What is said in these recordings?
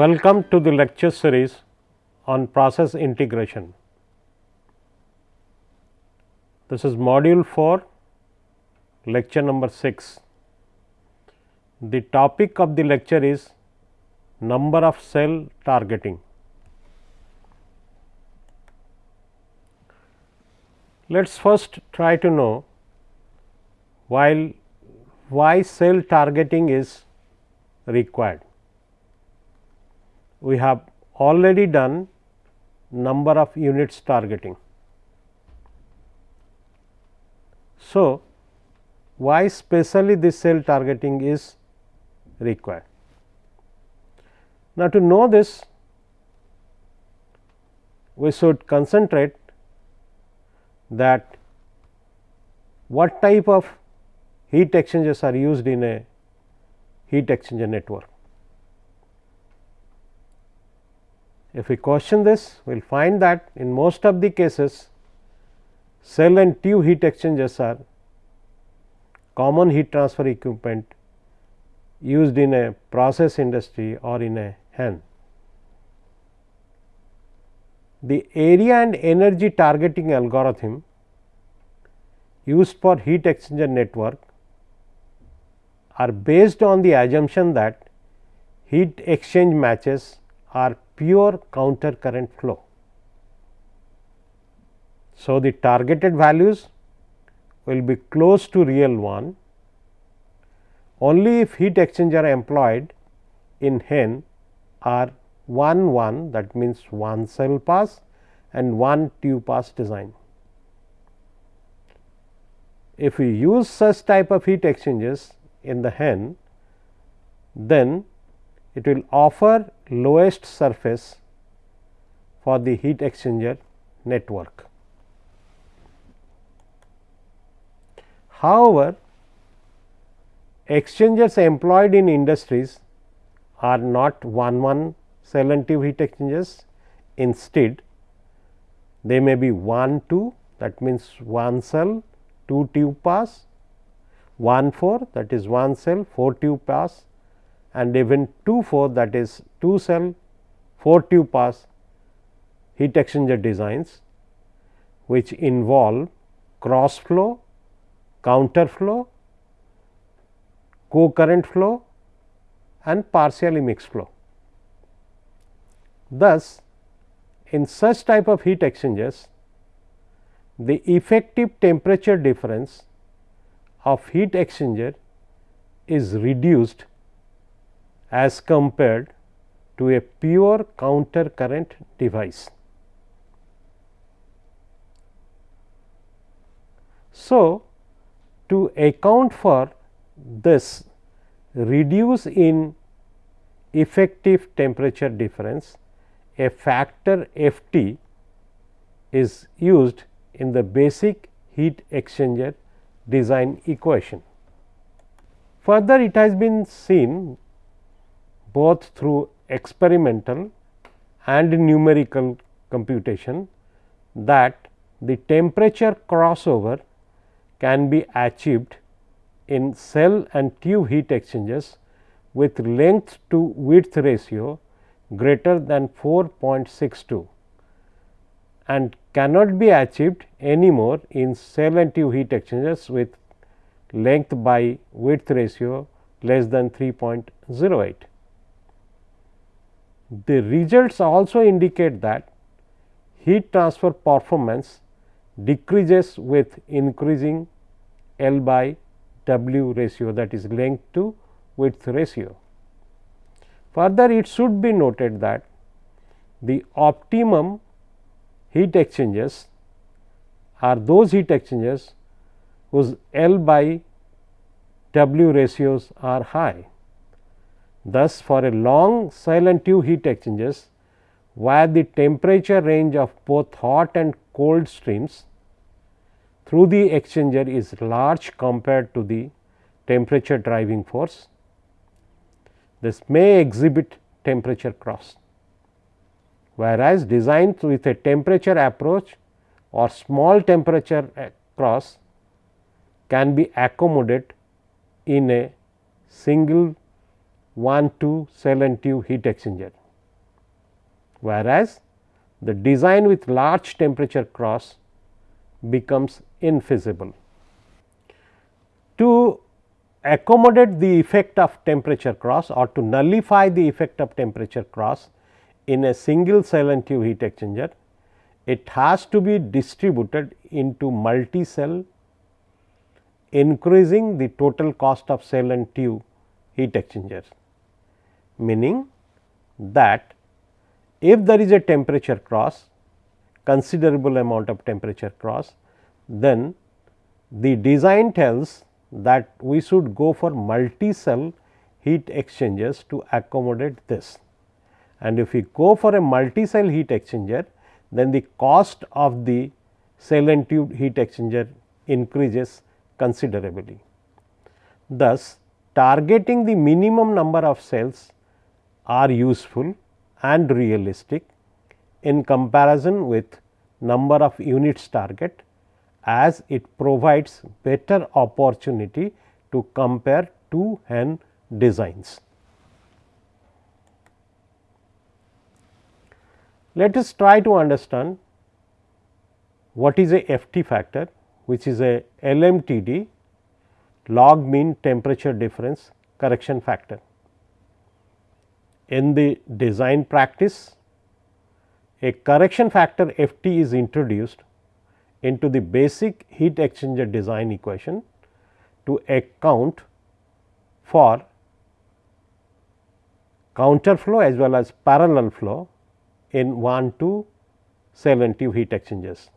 Welcome to the lecture series on process integration. This is module 4 lecture number 6. The topic of the lecture is number of shell targeting. Let us first try to know while why shell targeting is required we have already done number of units targeting. So, why specially this shell targeting is required. Now, to know this we should concentrate that what type of heat exchangers are used in a heat exchanger network. If we question this, we will find that in most of the cases shell and tube heat exchangers are common heat transfer equipment used in a process industry or in a hen. The area and energy targeting algorithm used for heat exchanger network are based on the assumption that heat exchange matches are pure counter current flow. So, the targeted values will be close to real one only if heat exchanger employed in hen are 1 1 that means one shell pass and one tube pass design. If we use such type of heat exchangers in the hen then it will offer lowest surface for the heat exchanger network. However, exchangers employed in industries are not one one shell and tube heat exchangers. Instead, they may be 1 2 that means 1 shell 2 tube pass, 1 4 that is 1 shell 4 tube pass and even 2 4 that is 2 shell 4 tube pass heat exchanger designs which involve cross flow, counter flow, co-current flow and partially mixed flow. Thus, in such type of heat exchangers, the effective temperature difference of heat exchanger is reduced as compared to a pure counter current device. So, to account for this reduce in effective temperature difference, a factor F t is used in the basic heat exchanger design equation. Further it has been seen both through experimental and numerical computation that the temperature crossover can be achieved in shell and tube heat exchangers with length to width ratio greater than 4.62 and cannot be achieved anymore in shell and tube heat exchangers with length by width ratio less than 3.08. The results also indicate that heat transfer performance decreases with increasing L by W ratio that is length to width ratio. Further it should be noted that the optimum heat exchangers are those heat exchangers whose L by W ratios are high. Thus, for a long silent tube heat exchangers where the temperature range of both hot and cold streams through the exchanger is large compared to the temperature driving force. This may exhibit temperature cross, whereas designs with a temperature approach or small temperature uh, cross can be accommodated in a single 1 2 shell and tube heat exchanger. whereas, the design with large temperature cross becomes infeasible. To accommodate the effect of temperature cross or to nullify the effect of temperature cross in a single shell and tube heat exchanger, it has to be distributed into multi shell increasing the total cost of shell and tube heat exchanger. Meaning that if there is a temperature cross considerable amount of temperature cross, then the design tells that we should go for multi shell heat exchangers to accommodate this. And if we go for a multi shell heat exchanger, then the cost of the shell and tube heat exchanger increases considerably. Thus, targeting the minimum number of shells are useful and realistic in comparison with number of units target as it provides better opportunity to compare two hen designs. Let us try to understand what is a FT factor which is a LMTD log mean temperature difference correction factor. In the design practice, a correction factor FT is introduced into the basic heat exchanger design equation to account for counter flow as well as parallel flow in 1 2 shell and tube heat exchangers.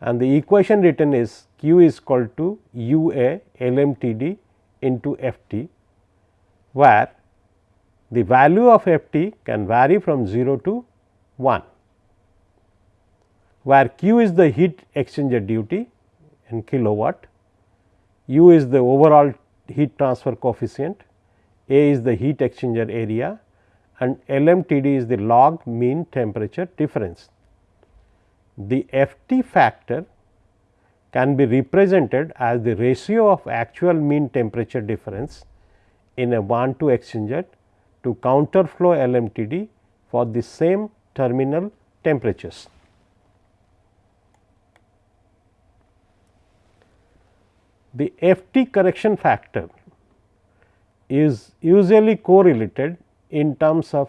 And the equation written is Q is equal to U A LMTD into F T, where the value of F T can vary from 0 to 1 where Q is the heat exchanger duty in kilowatt, U is the overall heat transfer coefficient, A is the heat exchanger area and LMTD is the log mean temperature difference. The FT factor can be represented as the ratio of actual mean temperature difference in a 1 2 exchanger to counter flow LMTD for the same terminal temperatures. the FT correction factor is usually correlated in terms of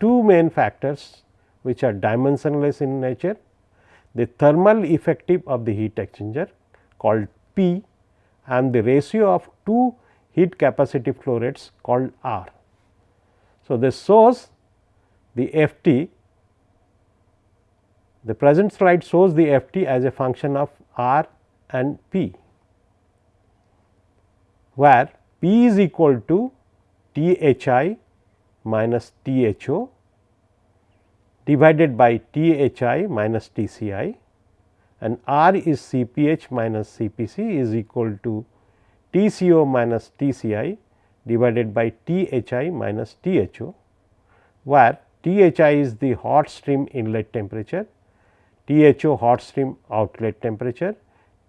two main factors which are dimensionless in nature. The thermal effective of the heat exchanger called P and the ratio of two heat capacitive flow rates called R. So, this shows the FT, the present slide shows the FT as a function of R and P where P is equal to T H I minus T H O divided by T H I minus T C I and R is C P H minus C P C is equal to T C O minus T C I divided by T H I minus T H O, where T H I is the hot stream inlet temperature, T H O hot stream outlet temperature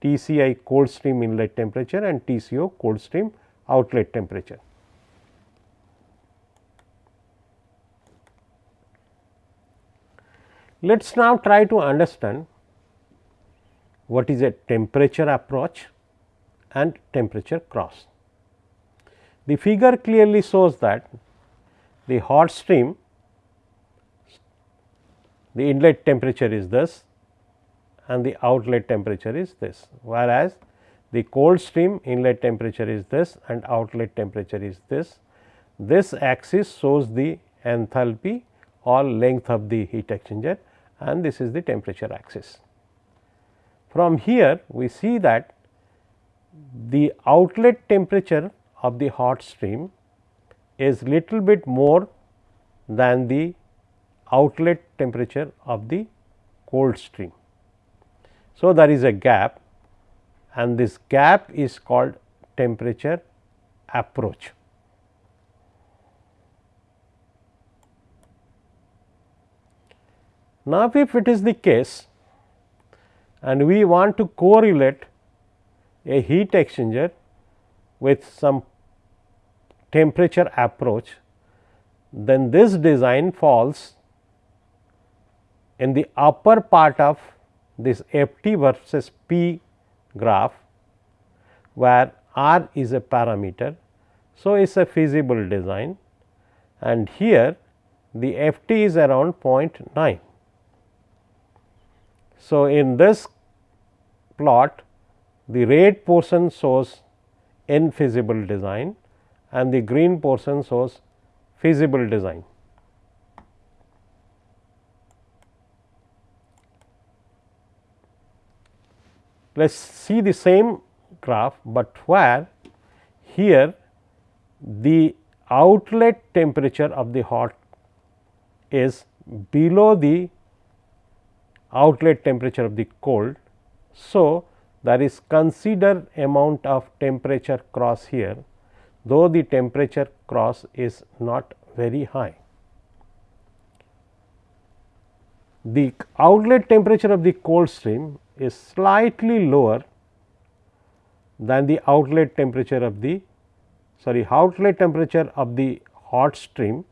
TCI cold stream inlet temperature and TCO cold stream outlet temperature. Let us now try to understand what is a temperature approach and temperature cross. The figure clearly shows that the hot stream the inlet temperature is this and the outlet temperature is this, whereas the cold stream inlet temperature is this and outlet temperature is this. This axis shows the enthalpy or length of the heat exchanger and this is the temperature axis. From here we see that the outlet temperature of the hot stream is little bit more than the outlet temperature of the cold stream. So, there is a gap and this gap is called temperature approach. Now, if it is the case and we want to correlate a heat exchanger with some temperature approach, then this design falls in the upper part of this f t versus p graph where r is a parameter. So, it is a feasible design and here the f t is around 0.9. So, in this plot the red portion shows infeasible design and the green portion shows feasible design. Let us see the same graph, but where here the outlet temperature of the hot is below the outlet temperature of the cold. So, there is considered amount of temperature cross here, though the temperature cross is not very high. The outlet temperature of the cold stream is slightly lower than the outlet temperature of the sorry outlet temperature of the hot stream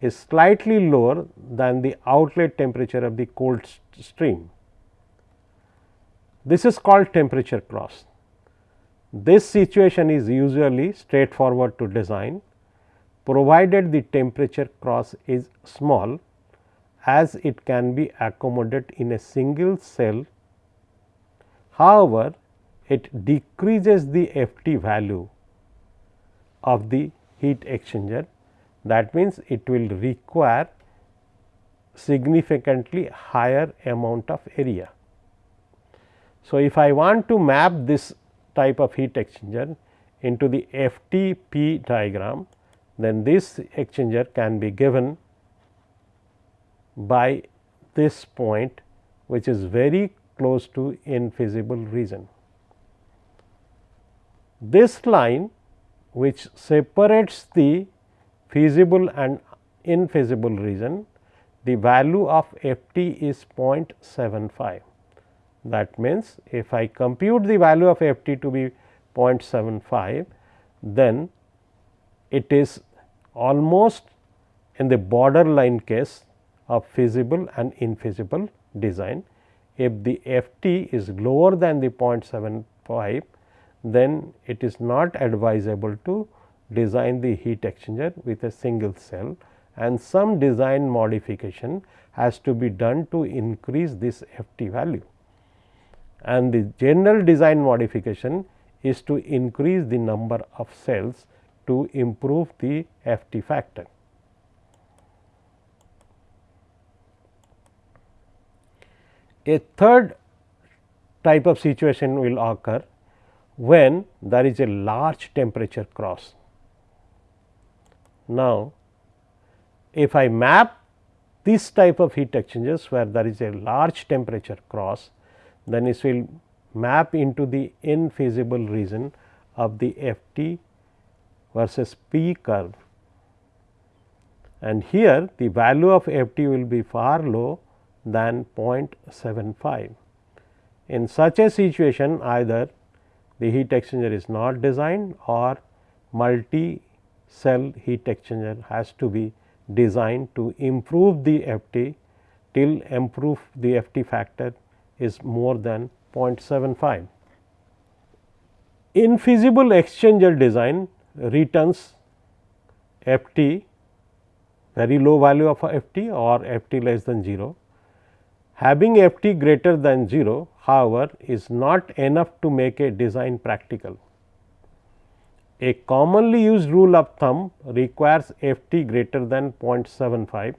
is slightly lower than the outlet temperature of the cold stream. This is called temperature cross. This situation is usually straightforward to design provided the temperature cross is small as it can be accommodated in a single shell However, it decreases the F t value of the heat exchanger that means, it will require significantly higher amount of area. So, if I want to map this type of heat exchanger into the FTP diagram, then this exchanger can be given by this point which is very close to infeasible region. This line which separates the feasible and infeasible region, the value of f t is 0.75. That means, if I compute the value of f t to be 0.75, then it is almost in the borderline case of feasible and infeasible design if the f t is lower than the 0.75 then it is not advisable to design the heat exchanger with a single shell and some design modification has to be done to increase this f t value. And the general design modification is to increase the number of shells to improve the f t factor. A third type of situation will occur when there is a large temperature cross. Now, if I map this type of heat exchangers where there is a large temperature cross, then it will map into the infeasible region of the F t versus P curve. And here the value of F t will be far low than 0.75. In such a situation either the heat exchanger is not designed or multi shell heat exchanger has to be designed to improve the F t till improve the F t factor is more than 0.75. Infeasible exchanger design returns F t very low value of F t or F t less than 0 Having f t greater than 0 however, is not enough to make a design practical. A commonly used rule of thumb requires f t greater than 0.75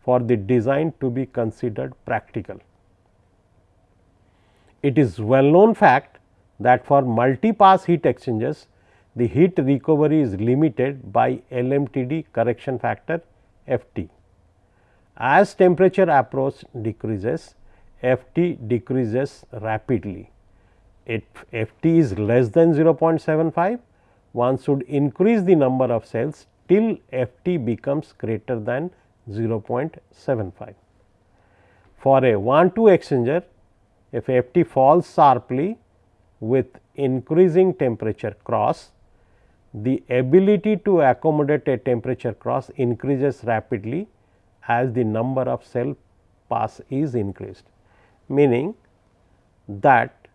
for the design to be considered practical. It is well known fact that for multi-pass heat exchangers, the heat recovery is limited by LMTD correction factor F t. As temperature approach decreases, F t decreases rapidly. If F t is less than 0.75, one should increase the number of shells till F t becomes greater than 0.75. For a 1 2 exchanger, if F t falls sharply with increasing temperature cross, the ability to accommodate a temperature cross increases rapidly as the number of shell pass is increased, meaning that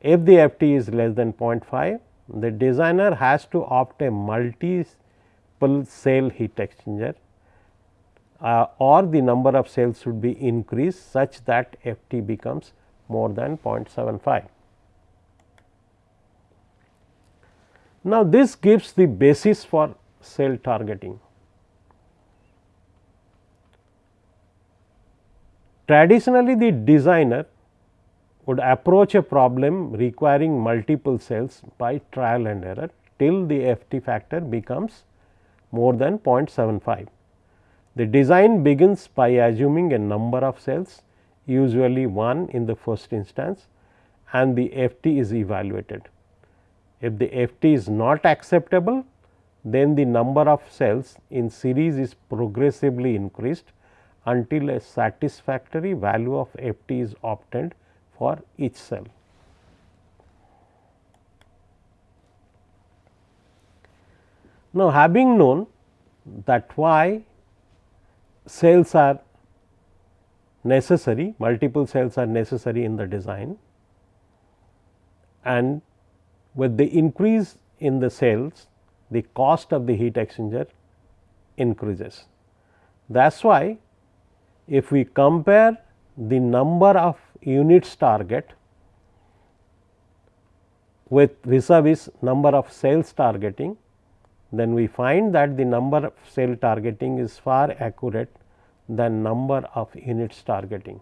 if the FT is less than 0.5, the designer has to opt a multiple shell heat exchanger uh, or the number of shells should be increased such that FT becomes more than 0.75. Now, this gives the basis for shell targeting. Traditionally, the designer would approach a problem requiring multiple shells by trial and error till the FT factor becomes more than 0.75. The design begins by assuming a number of shells usually 1 in the first instance and the FT is evaluated. If the FT is not acceptable, then the number of shells in series is progressively increased until a satisfactory value of FT is obtained for each shell. Now, having known that why shells are necessary, multiple shells are necessary in the design and with the increase in the shells, the cost of the heat exchanger increases. That is why, if we compare the number of units target with vis-a-vis number of shells targeting, then we find that the number of shell targeting is far accurate than number of units targeting.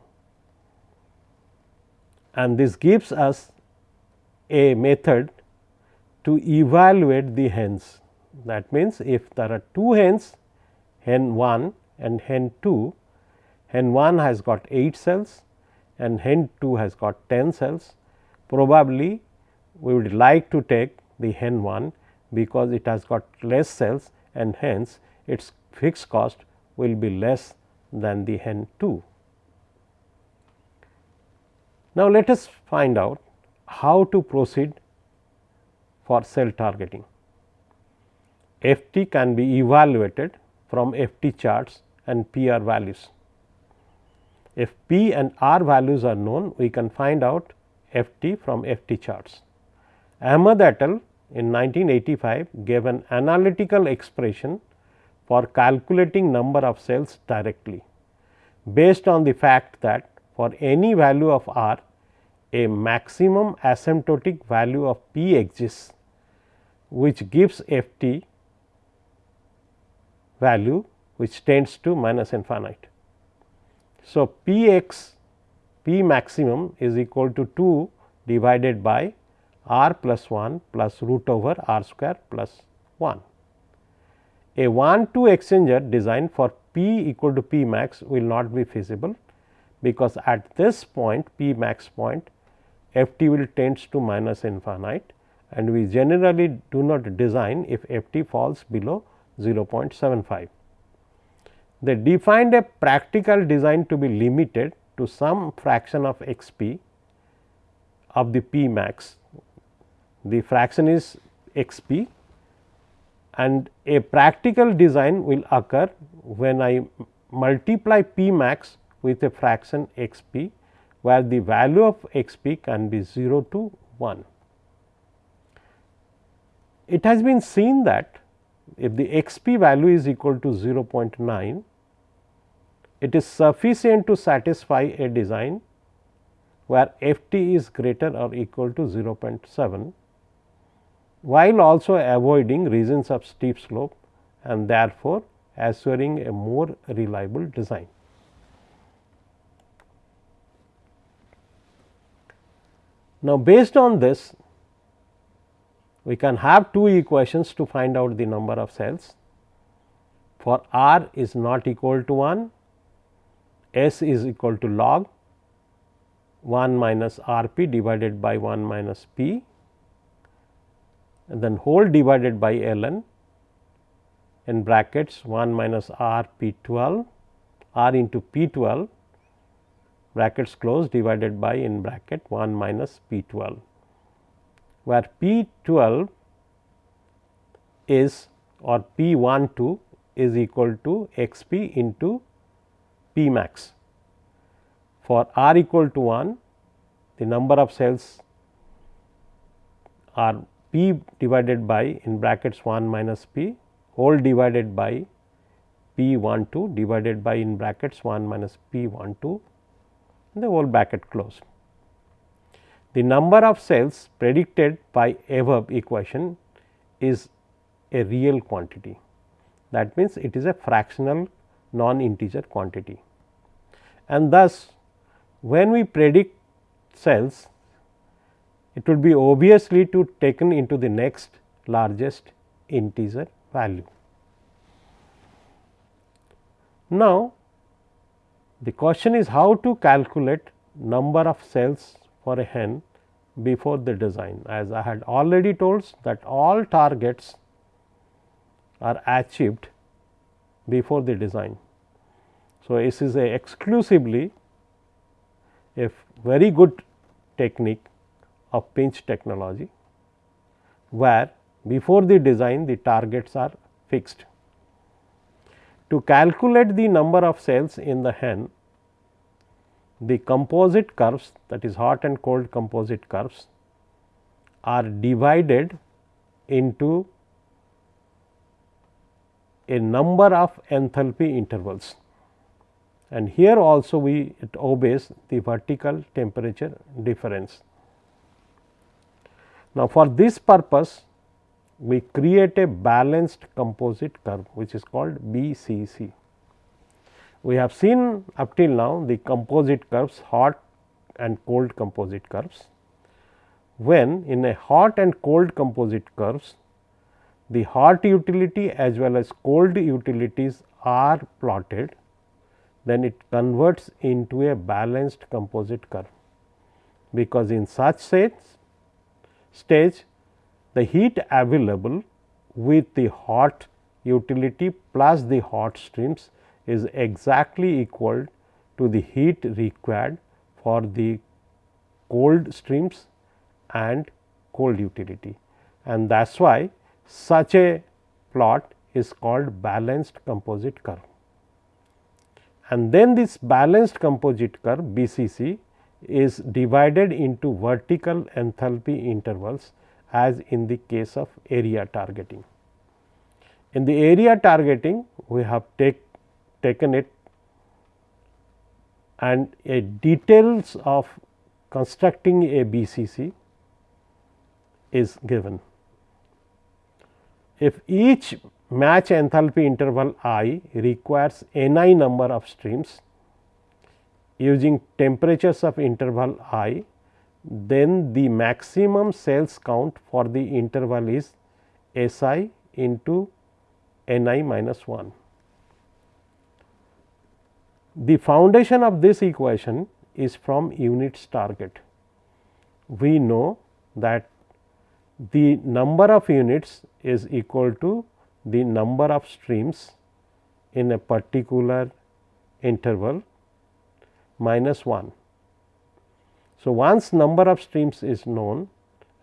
And this gives us a method to evaluate the hens. That means, if there are two hens hen 1 and hen 2, hen 1 has got 8 shells and hen 2 has got 10 shells. Probably we would like to take the hen 1 because it has got less shells and hence its fixed cost will be less than the hen 2. Now, let us find out how to proceed for shell targeting. FT can be evaluated from FT charts and PR values. If P and R values are known, we can find out FT from FT charts. Ahmad et al. in 1985 gave an analytical expression for calculating number of shells directly based on the fact that for any value of r a maximum asymptotic value of p exists which gives f t value which tends to minus infinite. So, p x p maximum is equal to 2 divided by r plus 1 plus root over r square plus 1. A 1 2 exchanger designed for p equal to p max will not be feasible, because at this point p max point f t will tends to minus infinite and we generally do not design if f t falls below 0.75. They defined a practical design to be limited to some fraction of x p of the p max. The fraction is x p and a practical design will occur when I multiply p max with a fraction x p where the value of x p can be 0 to 1. It has been seen that if the x p value is equal to 0.9, it is sufficient to satisfy a design where f t is greater or equal to 0.7 while also avoiding regions of steep slope and therefore, assuring a more reliable design. Now, based on this we can have two equations to find out the number of shells. For r is not equal to 1, s is equal to log 1 minus r p divided by 1 minus p and then whole divided by ln in brackets 1 minus r p 12 r into p 12 brackets close divided by in bracket 1 minus p 12 where p 12 is or p 1 2 is equal to x p into p max. For r equal to 1 the number of shells are p divided by in brackets 1 minus p whole divided by p 1 2 divided by in brackets 1 minus p 1 2 and the whole bracket closed. The number of shells predicted by above equation is a real quantity that means it is a fractional non integer quantity and thus when we predict shells it would be obviously to taken into the next largest integer value. Now, the question is how to calculate number of shells for a hen before the design as I had already told that all targets are achieved before the design. So, this is a exclusively a very good technique of pinch technology, where before the design the targets are fixed. To calculate the number of shells in the hen, the composite curves that is hot and cold composite curves are divided into a number of enthalpy intervals and here also we it obeys the vertical temperature difference. Now, for this purpose we create a balanced composite curve which is called BCC. We have seen up till now the composite curves hot and cold composite curves. When in a hot and cold composite curves the hot utility as well as cold utilities are plotted then it converts into a balanced composite curve because in such stage the heat available with the hot utility plus the hot streams is exactly equal to the heat required for the cold streams and cold utility and that is why such a plot is called balanced composite curve. And then this balanced composite curve BCC is divided into vertical enthalpy intervals as in the case of area targeting. In the area targeting we have take, taken it and a details of constructing a BCC is given. If each match enthalpy interval i requires n i number of streams using temperatures of interval i then the maximum shells count for the interval is S i into n i minus 1. The foundation of this equation is from units target. We know that the number of units is equal to the number of streams in a particular interval minus 1. So, once number of streams is known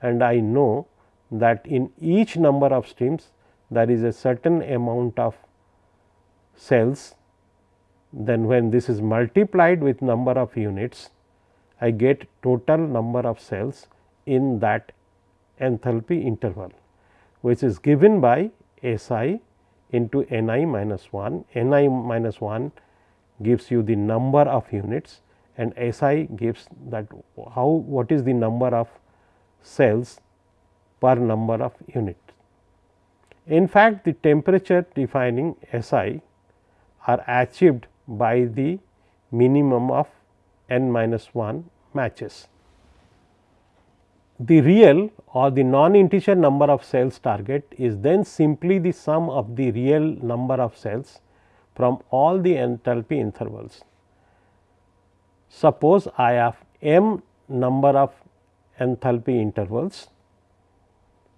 and I know that in each number of streams there is a certain amount of shells, then when this is multiplied with number of units, I get total number of shells in that enthalpy interval, which is given by S i into n i minus 1, n i minus 1 gives you the number of units and S i gives that how what is the number of shells per number of units. In fact, the temperature defining S i are achieved by the minimum of n minus 1 matches. The real or the non integer number of shells target is then simply the sum of the real number of shells from all the enthalpy intervals. Suppose I have m number of enthalpy intervals,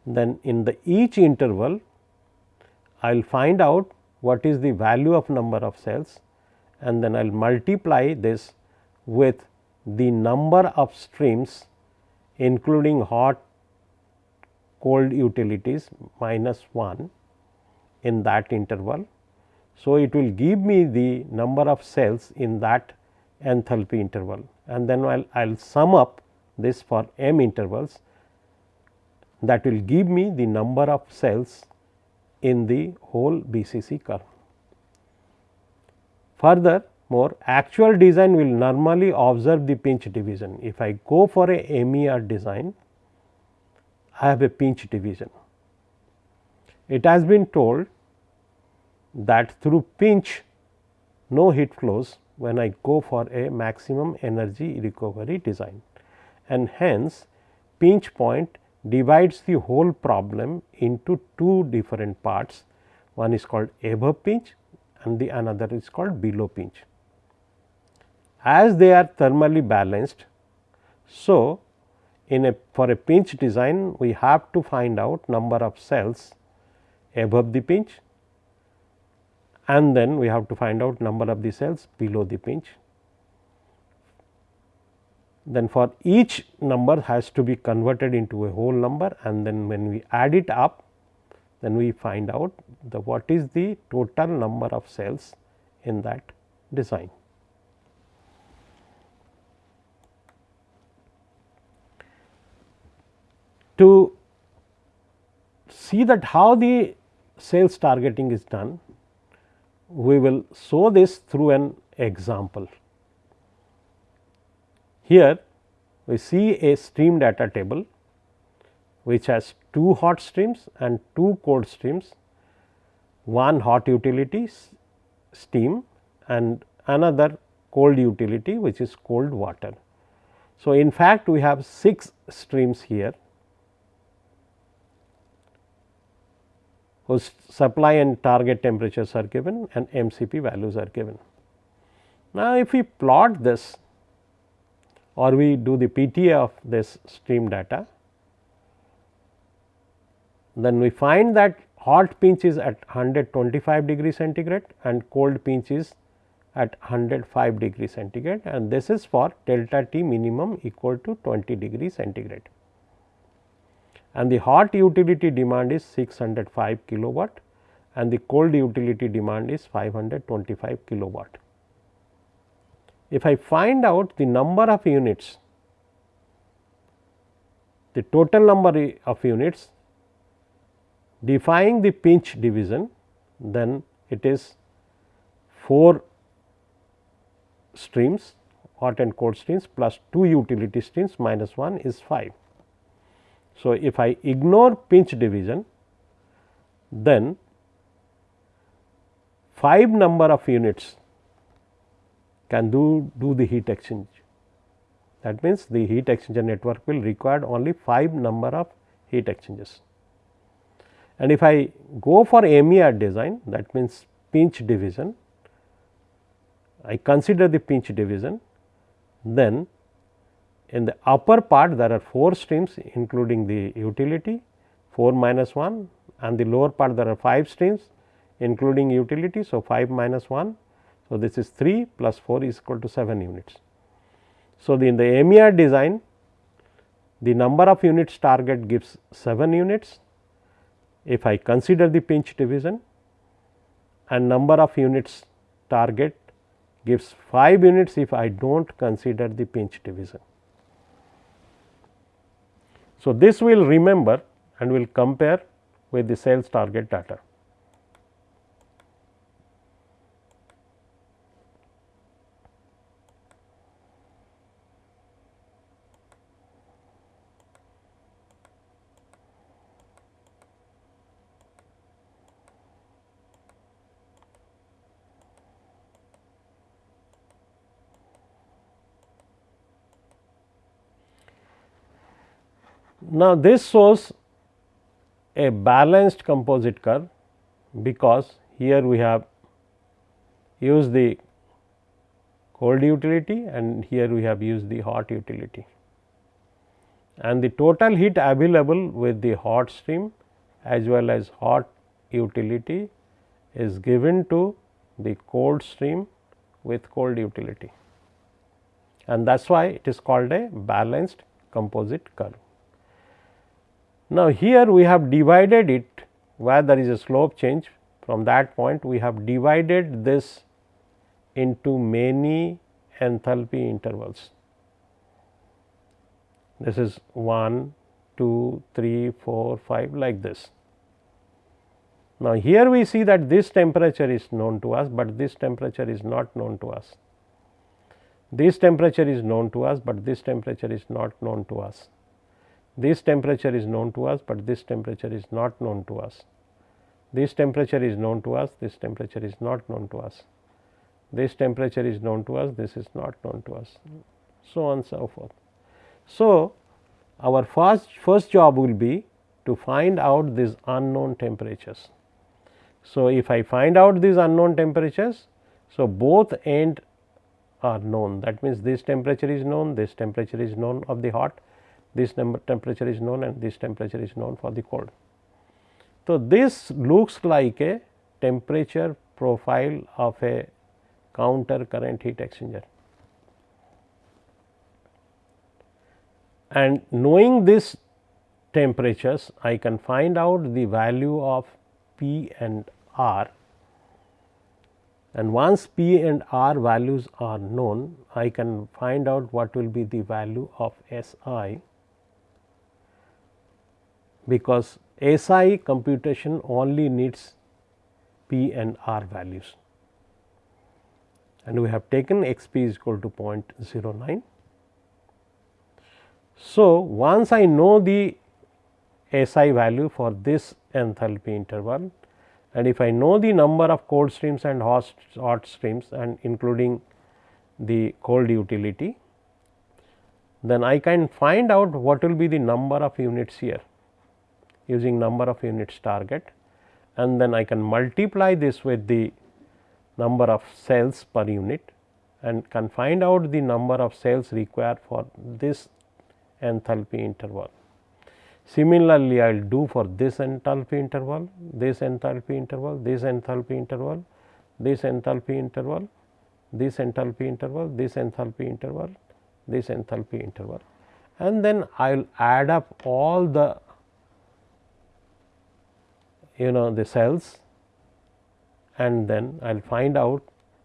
then in the each interval I will find out what is the value of number of shells and then I will multiply this with the number of streams including hot cold utilities minus 1 in that interval. So, it will give me the number of shells in that enthalpy interval and then I will sum up this for m intervals that will give me the number of shells in the whole BCC curve. Further more actual design will normally observe the pinch division. If I go for a MER design, I have a pinch division. It has been told that through pinch no heat flows when I go for a maximum energy recovery design and hence pinch point divides the whole problem into two different parts. One is called above pinch and the another is called below pinch. As they are thermally balanced, so in a for a pinch design we have to find out number of shells above the pinch and then we have to find out number of the shells below the pinch. Then for each number has to be converted into a whole number and then when we add it up then we find out the what is the total number of shells in that design. To see that how the shells targeting is done, we will show this through an example. Here we see a stream data table which has two hot streams and two cold streams, one hot utility steam and another cold utility which is cold water. So, in fact, we have 6 streams here whose supply and target temperatures are given and MCP values are given. Now, if we plot this or we do the PTA of this stream data, then we find that hot pinch is at 125 degree centigrade and cold pinch is at 105 degree centigrade and this is for delta T minimum equal to 20 degree centigrade and the hot utility demand is 605 kilowatt and the cold utility demand is 525 kilowatt. If I find out the number of units, the total number of units defying the pinch division, then it is 4 streams hot and cold streams plus 2 utility streams minus 1 is 5. So, if I ignore pinch division then 5 number of units can do, do the heat exchange. That means, the heat exchanger network will require only 5 number of heat exchangers. And if I go for MER design that means pinch division, I consider the pinch division, then in the upper part there are 4 streams including the utility 4 minus 1 and the lower part there are 5 streams including utility. So, 5 minus 1. So, this is 3 plus 4 is equal to 7 units. So, the in the MER design the number of units target gives 7 units if I consider the pinch division and number of units target gives 5 units if I do not consider the pinch division. So, this we will remember and we will compare with the shells target data. Now, this shows a balanced composite curve because here we have used the cold utility and here we have used the hot utility. And the total heat available with the hot stream as well as hot utility is given to the cold stream with cold utility and that is why it is called a balanced composite curve. Now, here we have divided it where there is a slope change from that point we have divided this into many enthalpy intervals. This is 1, 2, 3, 4, 5 like this. Now, here we see that this temperature is known to us, but this temperature is not known to us. This temperature is known to us, but this temperature is not known to us. This temperature is known to us, but this temperature is not known to us. This temperature is known to us, this temperature is not known to us. This temperature is known to us, this is not known to us, so on so forth. So, our first, first job will be to find out these unknown temperatures. So, if I find out these unknown temperatures, so both end are known that means this temperature is known, this temperature is known of the hot, this number temperature is known and this temperature is known for the cold. So, this looks like a temperature profile of a counter current heat exchanger. And knowing these temperatures, I can find out the value of P and R and once P and R values are known, I can find out what will be the value of S i because S i computation only needs P and R values and we have taken x p is equal to 0.09. So, once I know the S i value for this enthalpy interval and if I know the number of cold streams and hot streams and including the cold utility, then I can find out what will be the number of units here using number of units target and then I can multiply this with the number of shells per unit and can find out the number of shells required for this enthalpy interval. Similarly, I will do for this enthalpy interval, this enthalpy interval, this enthalpy interval, this enthalpy interval, this enthalpy interval, this enthalpy interval, this enthalpy interval and then I will add up all the you know the shells and then I will find out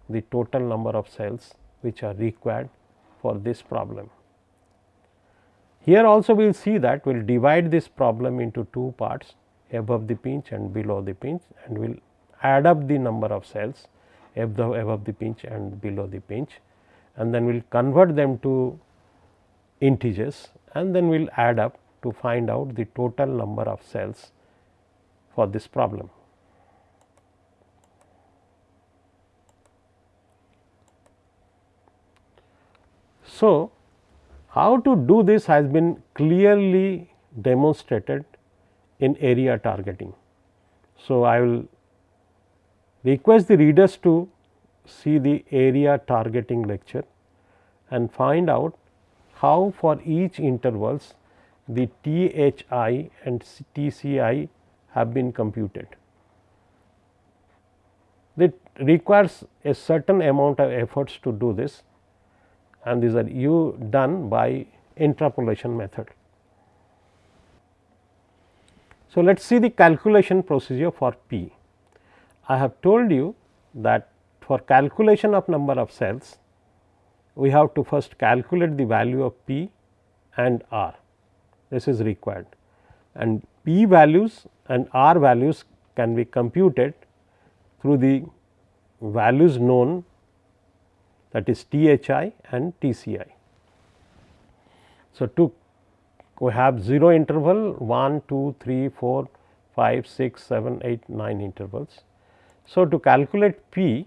the total number of shells which are required for this problem. Here also we will see that we will divide this problem into two parts above the pinch and below the pinch and we will add up the number of shells above, the pinch and below the pinch and then we will convert them to integers and then we will add up to find out the total number of shells for this problem. So, how to do this has been clearly demonstrated in area targeting. So, I will request the readers to see the area targeting lecture and find out how for each intervals the THI and TCI have been computed. It requires a certain amount of efforts to do this and these are you done by interpolation method. So, let us see the calculation procedure for P. I have told you that for calculation of number of shells, we have to first calculate the value of P and R. This is required and P values and R values can be computed through the values known that is THI and TCI. So, to we have 0 interval 1, 2, 3, 4, 5, 6, 7, 8, 9 intervals. So, to calculate P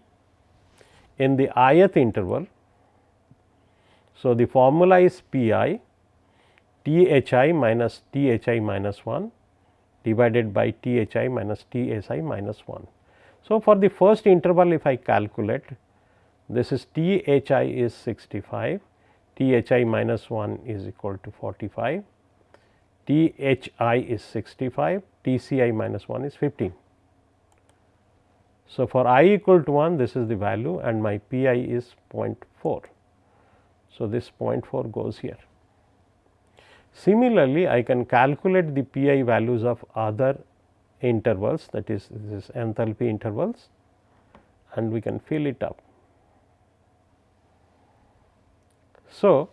in the ith interval, so the formula is P i THI minus THI minus 1 divided by THI minus TCI minus 1. So, for the first interval if I calculate this is T h i is 65, T h i minus 1 is equal to 45, T h i is 65, T c i minus 1 is 15. So, for i equal to 1 this is the value and my P i is 0.4. So, this 0.4 goes here. Similarly, I can calculate the P i values of other intervals that is this enthalpy intervals and we can fill it up. So,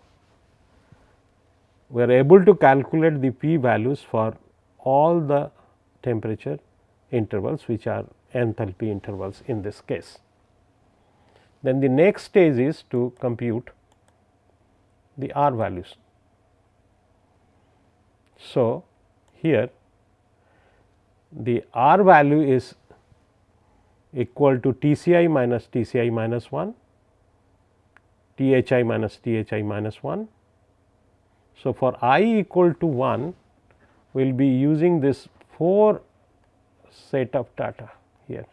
we are able to calculate the p values for all the temperature intervals which are enthalpy intervals in this case. Then the next stage is to compute the R values. So, here the R value is equal to T c i minus T c i minus 1, T h i minus T h i minus 1. So, for i equal to 1 we will be using this 4 set of data here.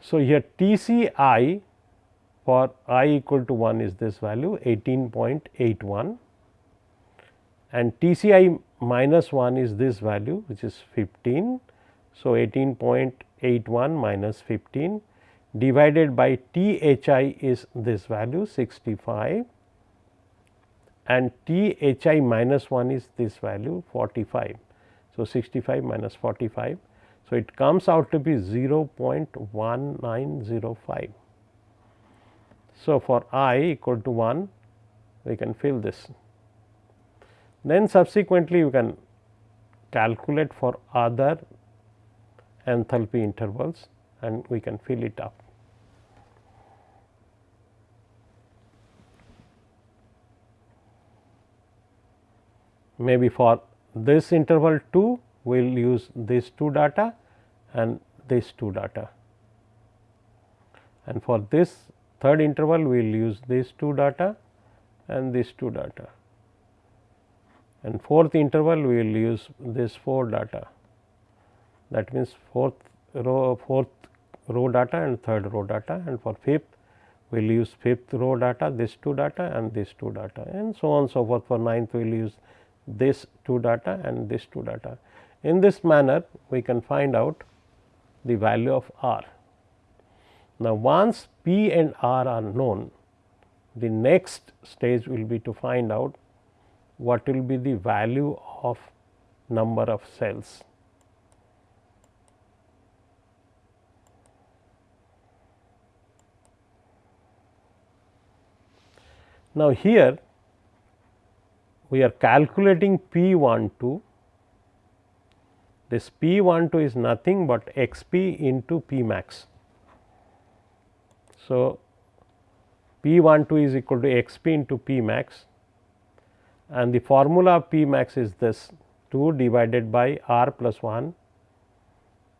So, here T c i for i equal to 1 is this value 18.81 and T c i minus 1 is this value which is 15. So, 18.81 minus 15 divided by T h i is this value 65 and T h i minus 1 is this value 45. So, 65 minus 45. So, it comes out to be 0.1905. So, for i equal to 1 we can fill this then subsequently you can calculate for other enthalpy intervals and we can fill it up. Maybe for this interval 2 we will use these two data and these two data and for this third interval we will use these two data and these two data. And fourth interval we will use this 4 data. That means fourth row fourth row data and third row data. And for fifth we will use fifth row data this 2 data and this 2 data. And so on so forth. For ninth we will use this 2 data and this 2 data. In this manner we can find out the value of r. Now, once p and r are known the next stage will be to find out what will be the value of number of shells. Now, here we are calculating P 1 2 this P 1 2 is nothing but x p into P max. So, P 1 2 is equal to x p into P max and the formula of P max is this 2 divided by r plus 1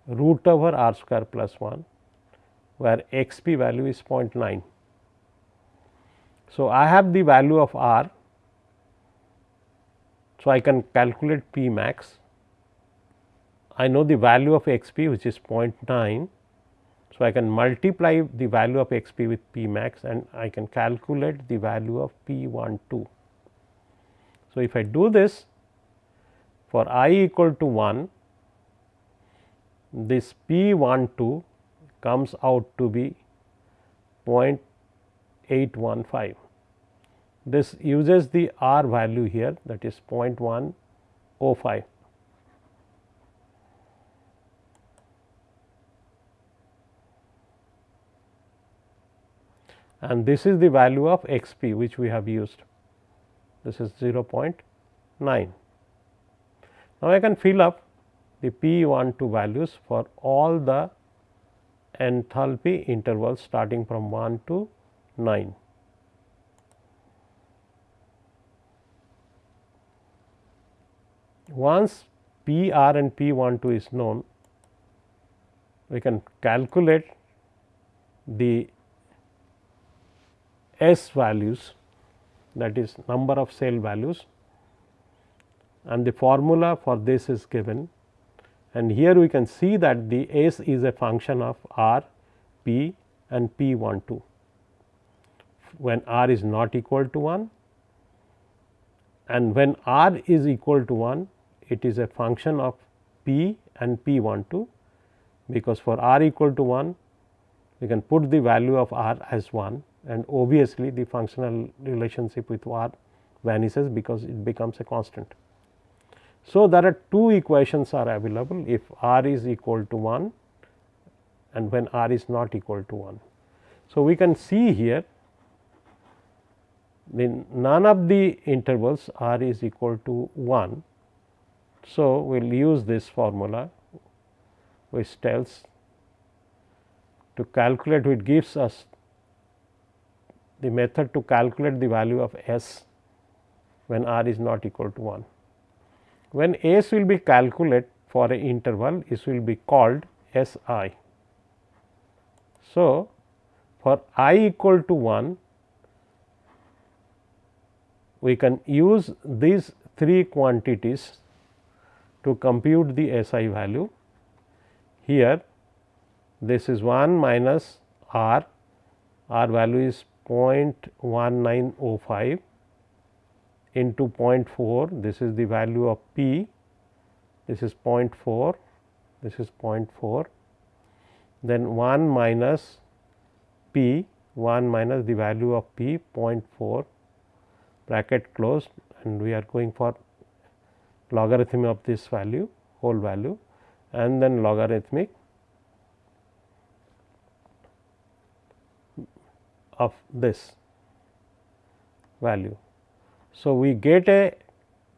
root over r square plus 1 where x p value is 0.9. So, I have the value of r. So, I can calculate P max. I know the value of x p which is 0.9. So, I can multiply the value of x p with P max and I can calculate the value of P 1 2. So, if I do this for i equal to 1 this P 1 2 comes out to be 0.815. This uses the R value here that is 0.105. and this is the value of x p which we have used this is 0.9. Now, I can fill up the P 1 2 values for all the enthalpy intervals starting from 1 to 9. Once P r and P 1 2 is known, we can calculate the S values that is number of shell values and the formula for this is given and here we can see that the S is a function of R, P and P 1 2. When R is not equal to 1 and when R is equal to 1 it is a function of P and P 1 2 because for R equal to 1 we can put the value of R as 1 and obviously the functional relationship with r vanishes because it becomes a constant. So, there are two equations are available if r is equal to 1 and when r is not equal to 1. So, we can see here then none of the intervals r is equal to 1. So, we will use this formula which tells to calculate which gives us the method to calculate the value of s when r is not equal to 1. When s will be calculated for a interval, this will be called S i. So, for i equal to 1, we can use these three quantities to compute the S i value. Here this is 1 minus r, r value is 0.1905 into 0.4, this is the value of p, this is 0.4, this is 0.4, then 1 minus p, 1 minus the value of p 0.4 bracket closed and we are going for logarithm of this value whole value and then logarithmic of this value. So, we get a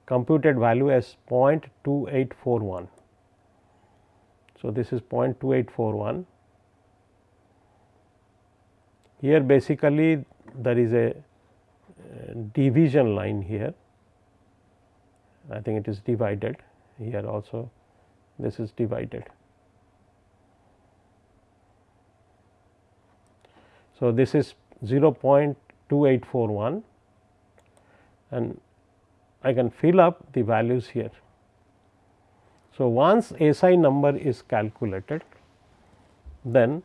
computed value as 0.2841. So, this is 0.2841. Here basically there is a uh, division line here. I think it is divided here also this is divided. So, this is 0.2841 and I can fill up the values here. So, once SI number is calculated then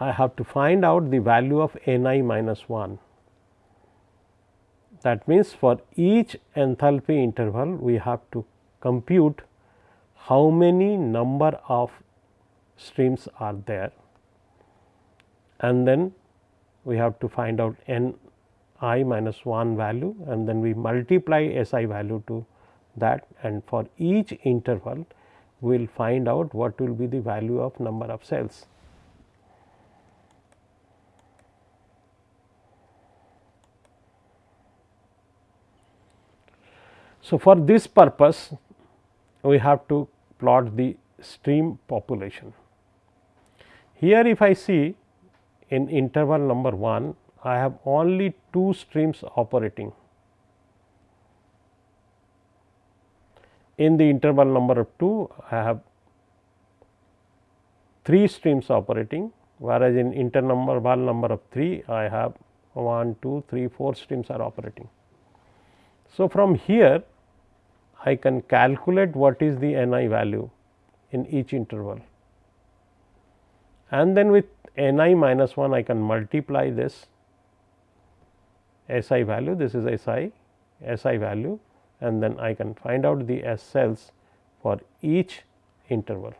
I have to find out the value of n i minus 1 that means, for each enthalpy interval we have to compute how many number of streams are there and then we have to find out n i minus 1 value and then we multiply S i value to that and for each interval we will find out what will be the value of number of shells. So, for this purpose we have to plot the stream population. Here if I see in interval number 1 I have only two streams operating. In the interval number of 2 I have 3 streams operating whereas in interval number of 3 I have 1, 2, 3, 4 streams are operating. So, from here I can calculate what is the n i value in each interval and then with n i minus 1 I can multiply this S i value. This is S i S i value. And then I can find out the S shells for each interval.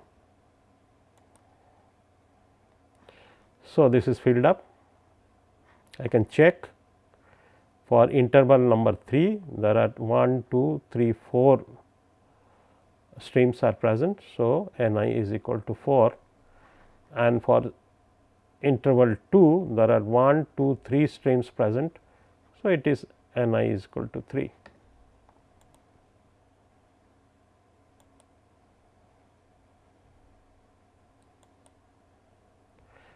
So, this is filled up. I can check for interval number 3 there are 1, 2, 3, 4 streams are present. So, n i is equal to 4 and for interval 2 there are 1, 2, 3 streams present. So, it is n i is equal to 3.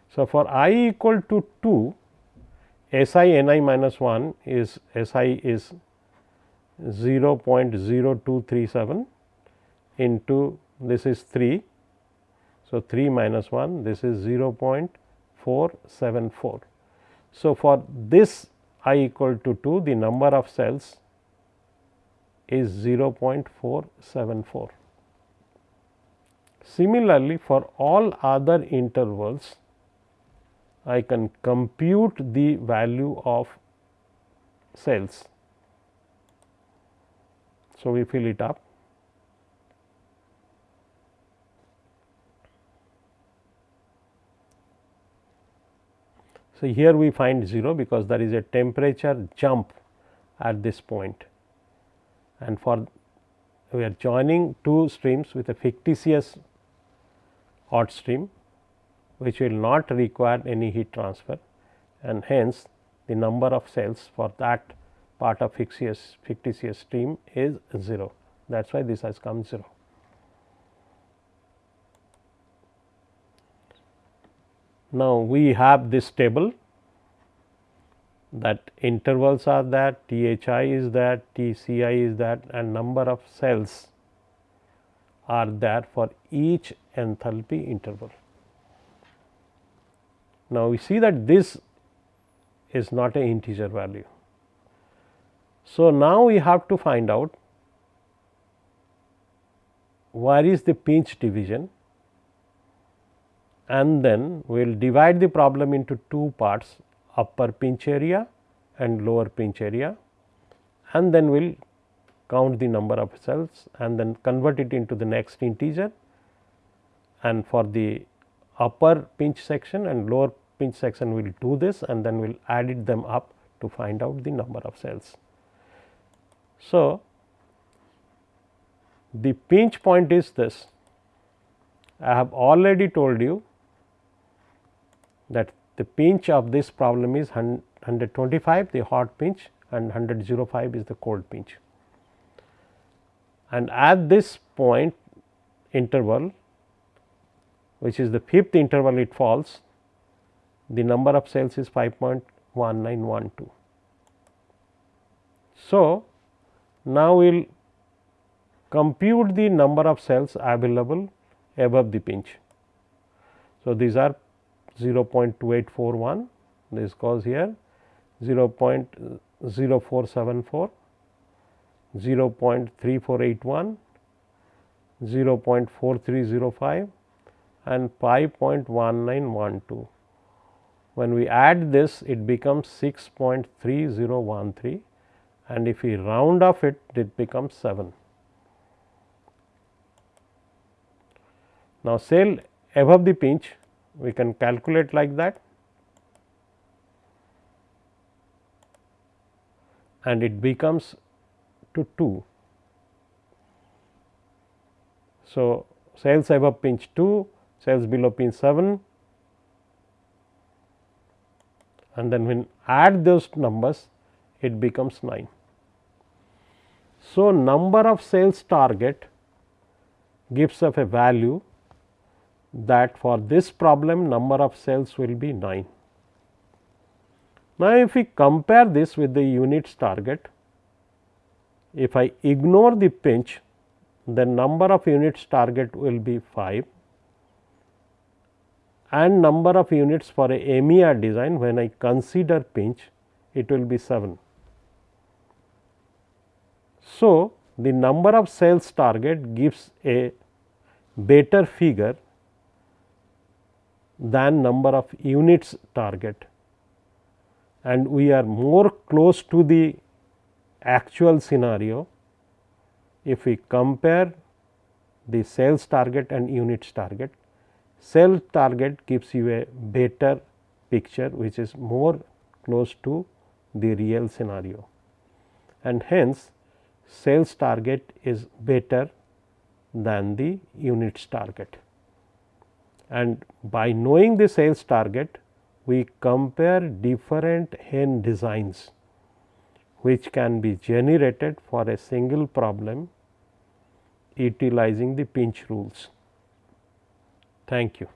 So, for i equal to 2 S i n i minus 1 is S i is 0.0237 into this is 3. So, 3 minus 1 this is 0.474. So, for this i equal to 2 the number of shells is 0.474. Similarly, for all other intervals I can compute the value of shells. So, we fill it up. So, here we find 0 because there is a temperature jump at this point. And for we are joining two streams with a fictitious hot stream which will not require any heat transfer. And hence the number of shells for that part of fictitious, fictitious stream is 0 that is why this has come 0. Now, we have this table that intervals are that, THI is that, TCI is that and number of shells are there for each enthalpy interval. Now, we see that this is not a integer value. So, now we have to find out where is the pinch division and then we will divide the problem into two parts upper pinch area and lower pinch area and then we will count the number of shells and then convert it into the next integer and for the upper pinch section and lower pinch section we will do this and then we will add it them up to find out the number of shells. So, the pinch point is this I have already told you that the pinch of this problem is 125 the hot pinch and 105 is the cold pinch. And at this point interval which is the fifth interval it falls the number of shells is 5.1912. So, now we will compute the number of shells available above the pinch. So, these are 0.2841 this goes here 0.0474, 0.3481, 0.4305 and 5.1912. When we add this it becomes 6.3013 and if we round off it it becomes 7. Now, shell above the pinch we can calculate like that and it becomes to 2. So, shells above pinch 2, shells below pinch 7 and then when add those numbers it becomes 9. So, number of shells target gives us a value that for this problem number of shells will be 9. Now, if we compare this with the units target, if I ignore the pinch, the number of units target will be 5 and number of units for a MER design when I consider pinch it will be 7. So, the number of shells target gives a better figure than number of units target. And we are more close to the actual scenario if we compare the shells target and units target. Shells target gives you a better picture which is more close to the real scenario. And hence shells target is better than the units target and by knowing the shells target we compare different HEN designs which can be generated for a single problem utilizing the pinch rules. Thank you.